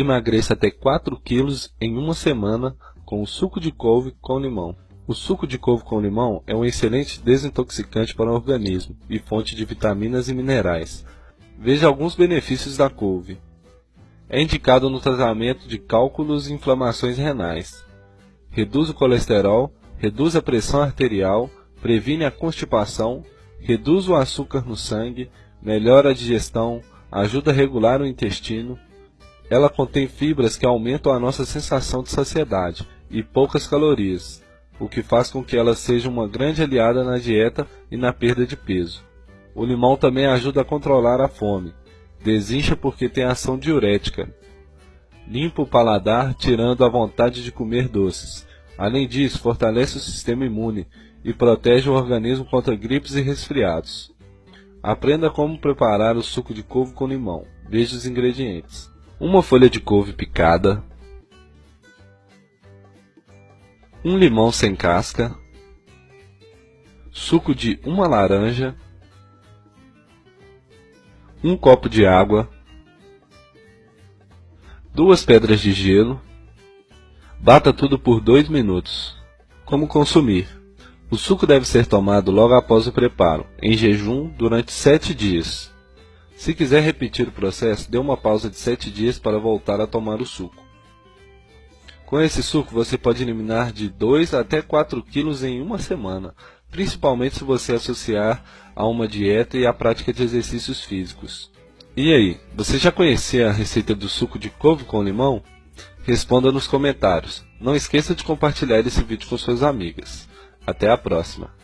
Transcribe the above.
Emagreça até 4 kg em uma semana com o suco de couve com limão. O suco de couve com limão é um excelente desintoxicante para o organismo e fonte de vitaminas e minerais. Veja alguns benefícios da couve. É indicado no tratamento de cálculos e inflamações renais. Reduz o colesterol, reduz a pressão arterial, previne a constipação, reduz o açúcar no sangue, melhora a digestão, ajuda a regular o intestino, ela contém fibras que aumentam a nossa sensação de saciedade e poucas calorias, o que faz com que ela seja uma grande aliada na dieta e na perda de peso. O limão também ajuda a controlar a fome. Desincha porque tem ação diurética. Limpa o paladar, tirando a vontade de comer doces. Além disso, fortalece o sistema imune e protege o organismo contra gripes e resfriados. Aprenda como preparar o suco de couve com limão. Veja os ingredientes uma folha de couve picada, um limão sem casca, suco de uma laranja, um copo de água, duas pedras de gelo, bata tudo por dois minutos. Como consumir? O suco deve ser tomado logo após o preparo, em jejum durante sete dias. Se quiser repetir o processo, dê uma pausa de 7 dias para voltar a tomar o suco. Com esse suco, você pode eliminar de 2 até 4 quilos em uma semana, principalmente se você associar a uma dieta e a prática de exercícios físicos. E aí, você já conhecia a receita do suco de couve com limão? Responda nos comentários. Não esqueça de compartilhar esse vídeo com suas amigas. Até a próxima!